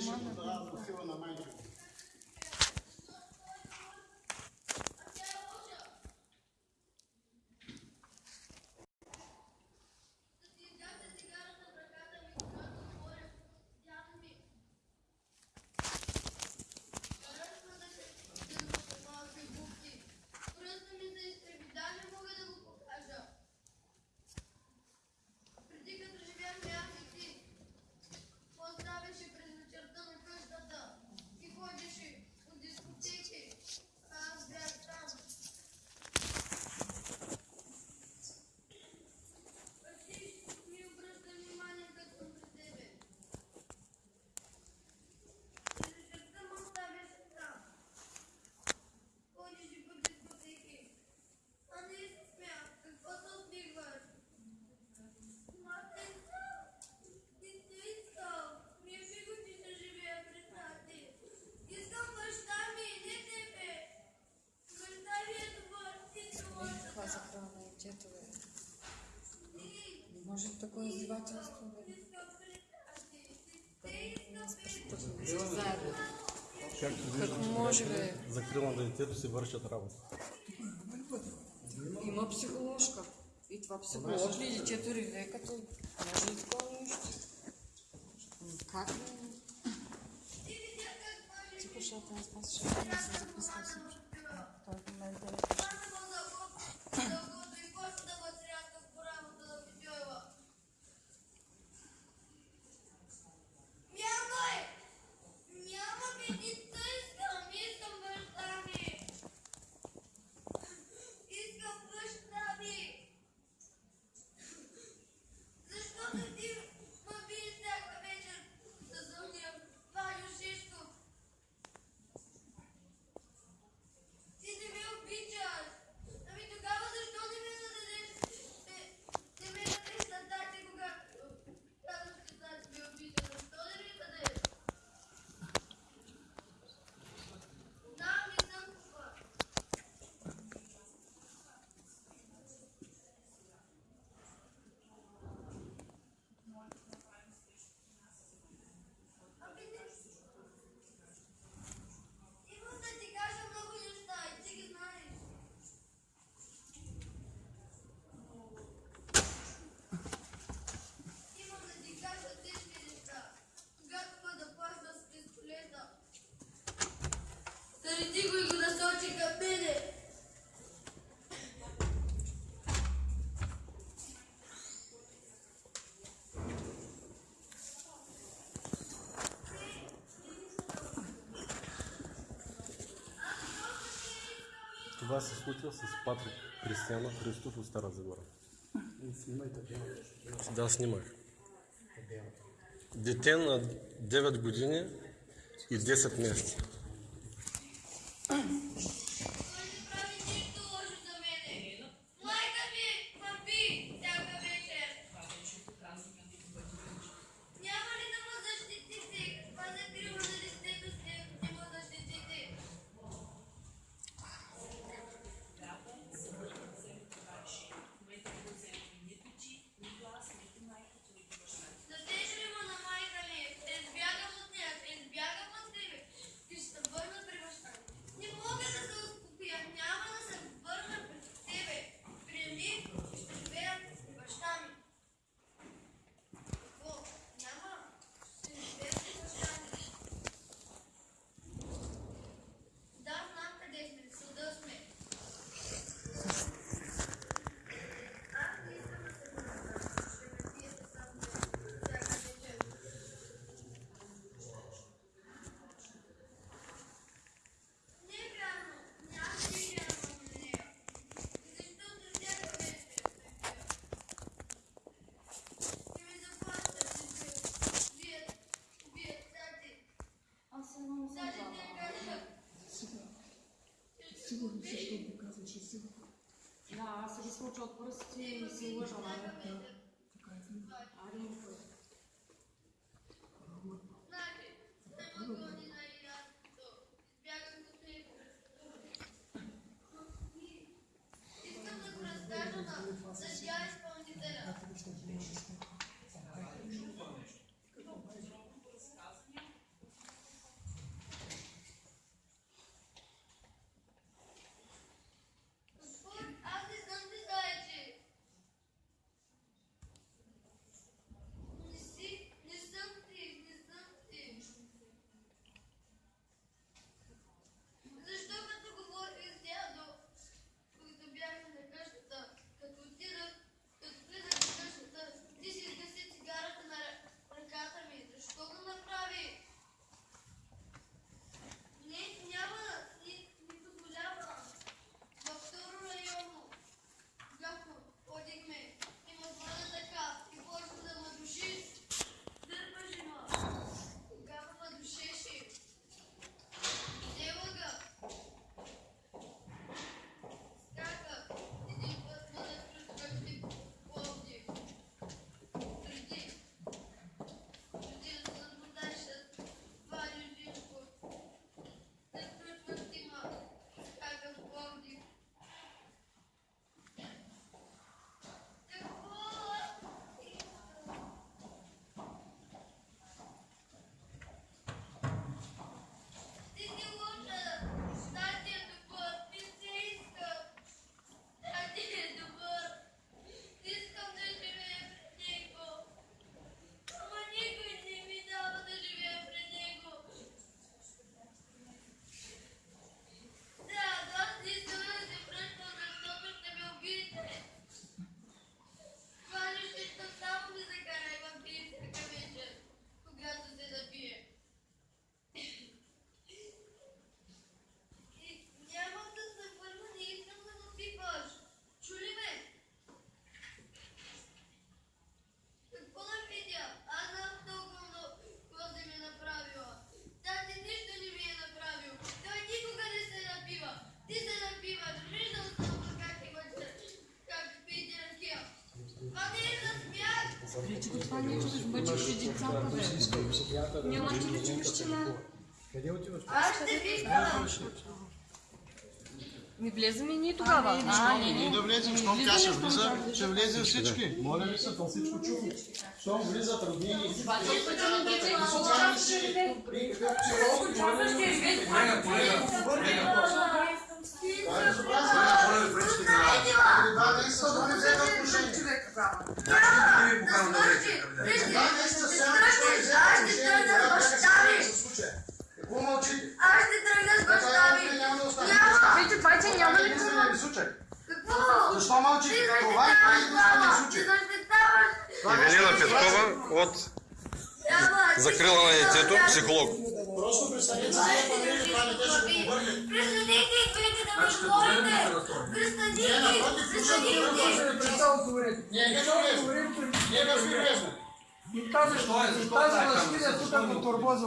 我们。следующий выращат работу. Има psihološka. И това психолог ли, четири века, то може и такова нещо. Как Тихо, шата, аз пас, шата, не съм записала всичко. Той в момента е Това се е случва с Патрик Кристиана Христов от Стара Загора. Снимайте. Да, снимах. Дете на 9 години и 10 месеца. что прости, если его желание. Няма ще мечтина. Аз ще ви искам. Ми влезем и ние тогава. А, не, Ние не. да влезем, щом тя ще влиза, ще влезе всички. Моля ви се, то всичко чухме. Щом влизат роднини и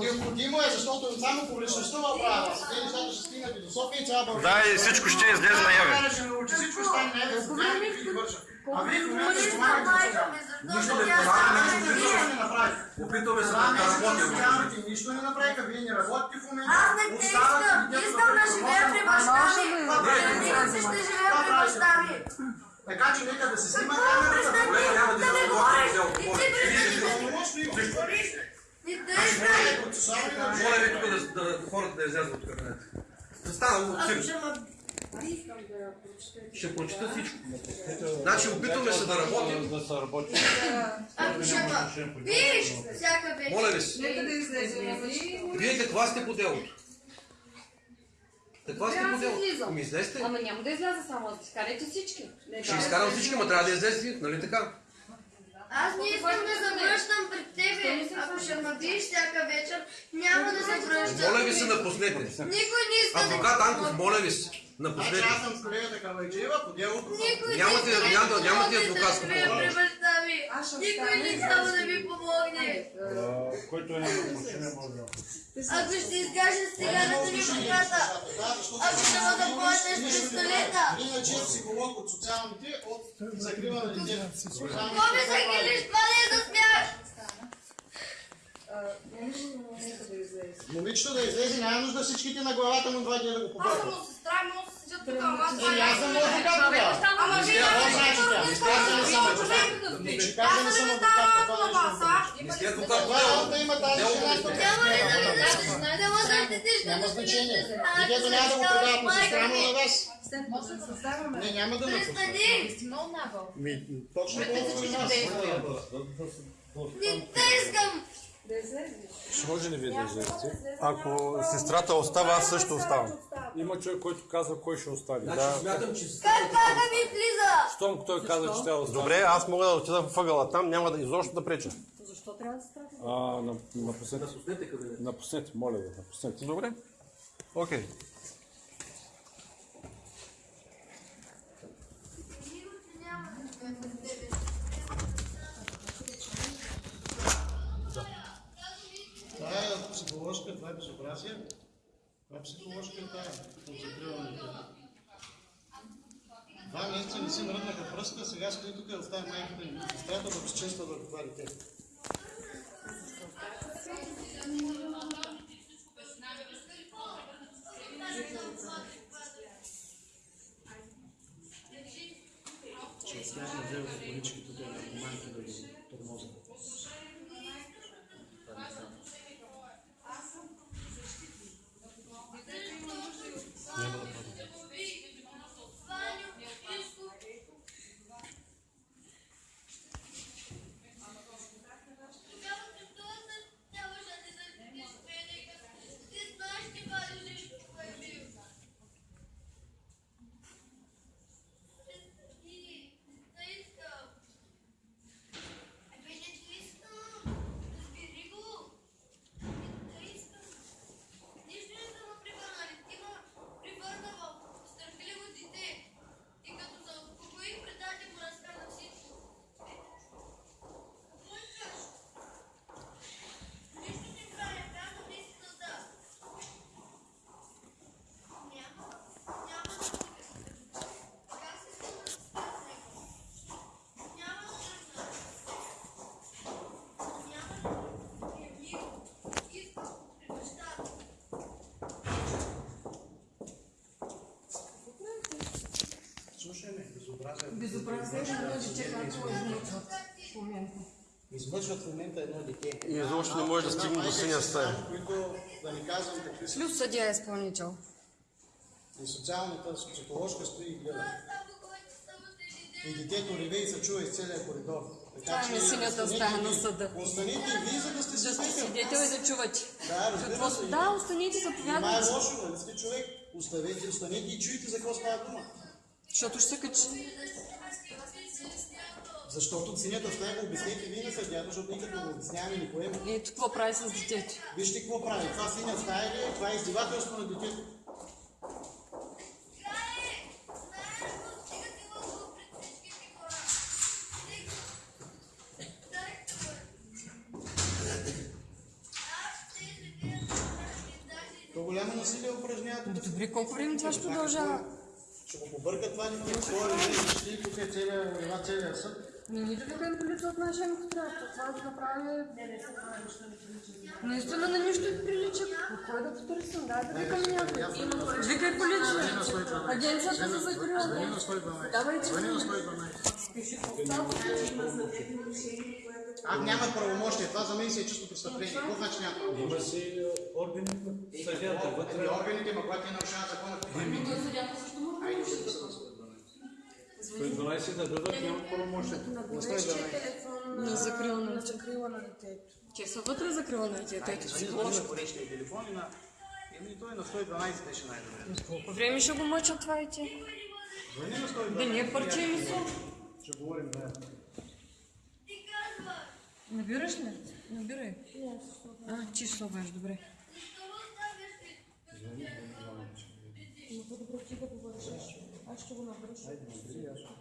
Необходимо е, защото само публичността ма прави. Сега нещата ще стигнат и до София и цяла България. Да, и всичко ще излезе ще научи, всичко ще стане за ги върша. А вие в момента ще помагате Нищо защото не помагате, нищо не направите. Опитваме се да не е работим. нищо не направиха, вие не работите в момента. Аз не те искам. Искам да живея при баща ми. Престанете ще живея при баща ми. Така че нека да се снима камерата. няма да да говорим. престани да има. Не те. Моля ви тук да, да, хората да излязат от кабинета. Да стана от. Ще прочета всичко. Значи опитваме се да работим. Ако ще ма видиш всяка вечер. Моля ви се. Да. Вие каква сте по делото? Каква сте излизам. Ами излезте. Ама няма да изляза само, да изкарайте всички. Не, Ще да. изкарам всички, ма трябва да излезете, нали така? Аз не искам да се връщам при тебе. Ако ще ме всяка вечер, няма да се връщам. Моля ви се, напуснете. Никой не иска Адвокат Анков, моля ви се, Значи напуснете. аз съм с колегата Калайджиева по делото. Не иска няма- да нямате помогне адвокатско да ми. Никой не иска да ви помогне. който е на почине може. Ако ще изкажа циганата ми ръката, ако ще ме започнеш с пистолета, Иначе е психолог от социалните, от закрива на детето. какво ми загилиш? Това не е за смях. Момичето да излезе, няма нужда всичките на главата му два дни да го Аз съм сестра, да ама аз Е, съм адвокат тогава. Ама вие значи? Не сте адвокат. Не сте адвокат. Това е. Не сте адвокат работа има тази жена? Няма ли да? Няма да да Няма значение. сестра, Детето няма да защитаваш предават сестра му ми. на вас. Не, няма да! Ми, точно и нас. Не те искам! Ще може ли вие да излезете? Ако сестрата остава, аз също оставам. Има човек, който казва кой ще остане. Значи Да. смятам, че Как ми влиза? Щом той каза, че трябва да остане. Добре, аз мога да отида в ъгъла там, няма да изобщо да преча. Защо трябва да страда? А, на- напуснете. напуснете моля ви, напуснете. Добре. Окей. Това това е безобразие. Това е от закриването. Два месеца не си мръднаха пръста, сега стои тук да оставя майката им. Сестрата да безчинства върху това дете. Ще оставя да взема колички тук върху майка да ги тормозят. Излъчват в момента. Излъчват в момента едно дете. И изобщо не може да стигне до синя стая. Които, да не казвам какви са. Плюс съдия изпълнител. И социалната, психоложка стои и гледа. И детето реве и се чува из целия коридор. Това Така е синята стая на съда. Останете и вие, за да сте Да сте свидетел. и да чувате. Да, разбира се. Да, останете, Това е заповядайте. лошо, нали сте човек? Оставете, останете и чуйте за какво става дума. Защото ще се качи. Защото синята стая го обяснете вие на съдята, защото ние като го обясняваме ни поема. И ето какво прави с детето. Вижте какво прави. Това синя стая ли? Това е издевателство на детето. То голямо насилие упражняват. Добре, колко време това ще продължава? Ще го побъркат това. Кой е вижте, тук е това целият съд. Не ни да викаем полиция от нашия трябва. Това да направи... Наистина на нищо не прилича. Но кой да потърсим? Дай да викам някой. Викай полиция. Агенцията за закрила. Давай А, няма правомощие. Това за мен си е чисто престъпление. Какво значи няма правомощие? Има си органи на съдята вътре. Ами органите, ма когато те нарушават закона, какво правим? Айде, да се Той 12 да дадат, няма правомощие. На закрила на закрила на детето. Те са вътре закрила на детето. Ето си Звъни на горещия телефон и на... Еми, той на 112 беше най-добре. Колко време ще го мъчат това дете? Звъни на 112. Да не е парче ми са. Ще говорим, да. Набираш ли? Набирай. А, ти словаш, добре. Защото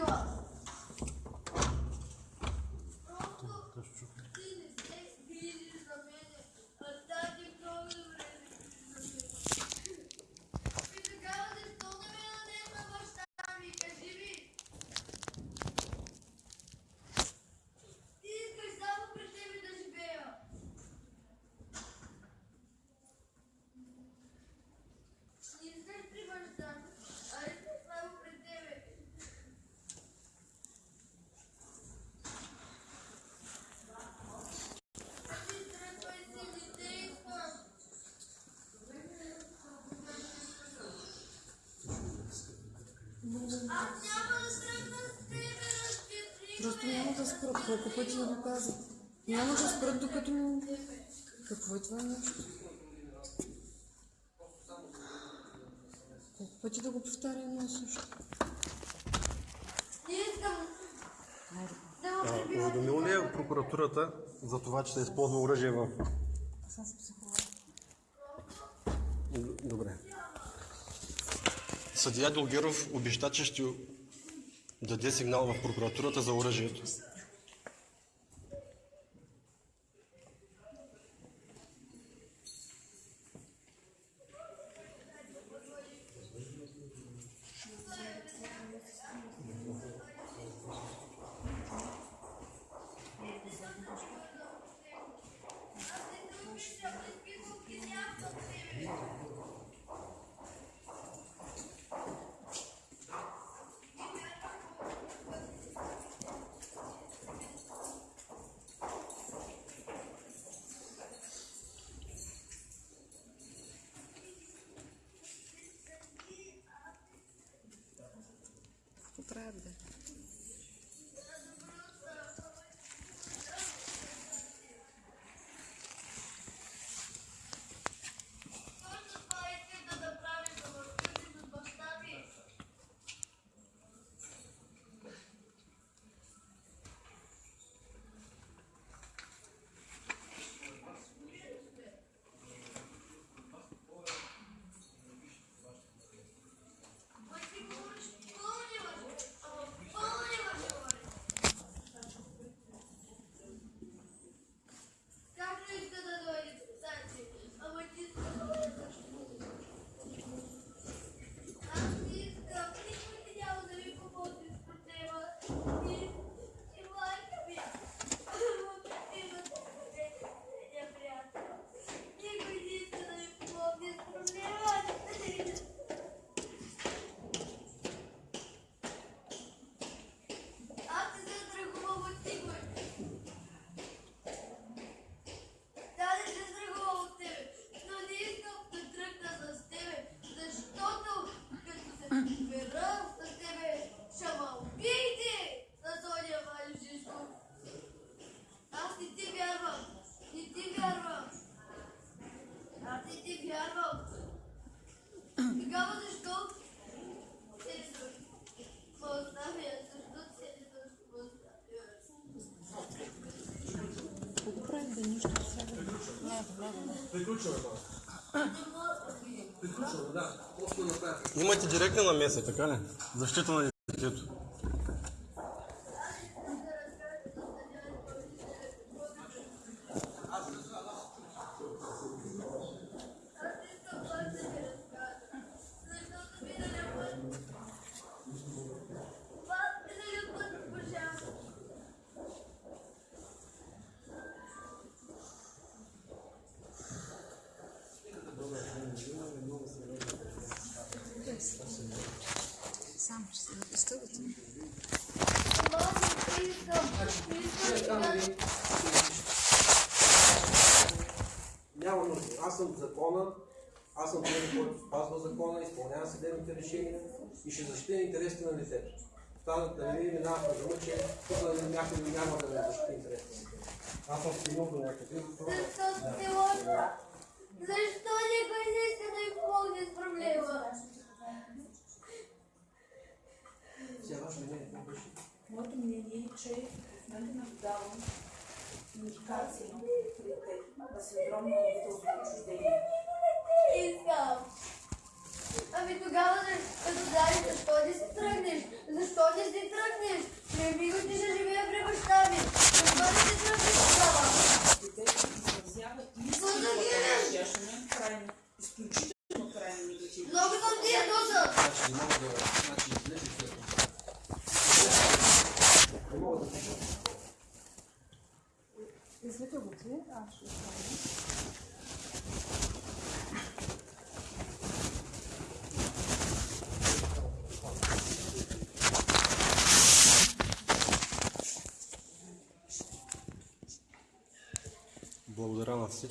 ме водила. Просто ти не се грижиш за мене, а тази много добре се грижи за мене. И тогава защо не ме дадеш на баща ми? Кажи ми. Ти искаш само при тебе да живея. Не искаш при баща, а искаш само при тебе. Ти тръпвай си, не те искам. Аз няма да тръгна с тебе, разпитри Просто няма да спрат. Колко пъти я го казах. Няма да спрат, докато не... Какво е това нещо? пъти да го повтаря едно също. Не искам Айде. да ме А, прибивате. уведомил ли е прокуратурата за това, че се използва оръжие в... Аз съм психолог. Добре. Съдия Долгеров обеща, че ще даде сигнал в прокуратурата за оръжието. Какво правят, бе? Точно това исках да направим, да ме вкъсим с баща ми. Ма ти говориш пълни лъжи, ама пълни лъжи говориш. Как не иска да дойде Сачи? Ама ти иска да дойде Аз не искам, никой не няма да ми помогне с проблема. Ти и майка ми. Имате не приятел. Никой не иска да ми помогне с проблема. Аз не се страхувам от никой. Да, не се страхувам от тебе, но не искам да тръгна с тебе, защото като се прибера с тебе, ще ме убиете на Соня Валю Шишков. Аз не ти вярвам, не ти вярвам. Аз не ти вярвам. Тогава защо се ме оставя? Защо се ме оставя? Какво го правим, бе? Нищо сега. Не, не, не. Приключваме, мама. Приключваме, да. Просто да направим. Имате директна намеса, така ли? Защита на детето. Сам ще се напистъвате. Няма нужда. Аз съм закона, аз съм този, който спазва закона, изпълнява съдебните решения и ще защитя интересите на детето. Останат да не ви минават на дума, че тук някой няма да ме защити интересите на детето. Аз съм стигнал до някъде. Защо никой не иска да ми помогне с проблема? Сега ваше мнение, какво беше? Моето мнение е, че в момента наблюдавам индикации на родителско отчуждение. Искам. Ами тогава, като дали, защо не си тръгнеш? Защо не си тръгнеш? Не ми го ще живея при баща ми. Защо не си тръгнеш тогава? Детето изразява Защо да истинското гледаш? отношение, крайно, изключително крайно негативно. Много съм ти е досъд. Значи не мога да... Значи излезе след това. Не мога да пиша. Извете го ти, аз ще оставя.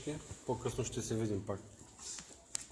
Всички. По-късно ще се видим пак.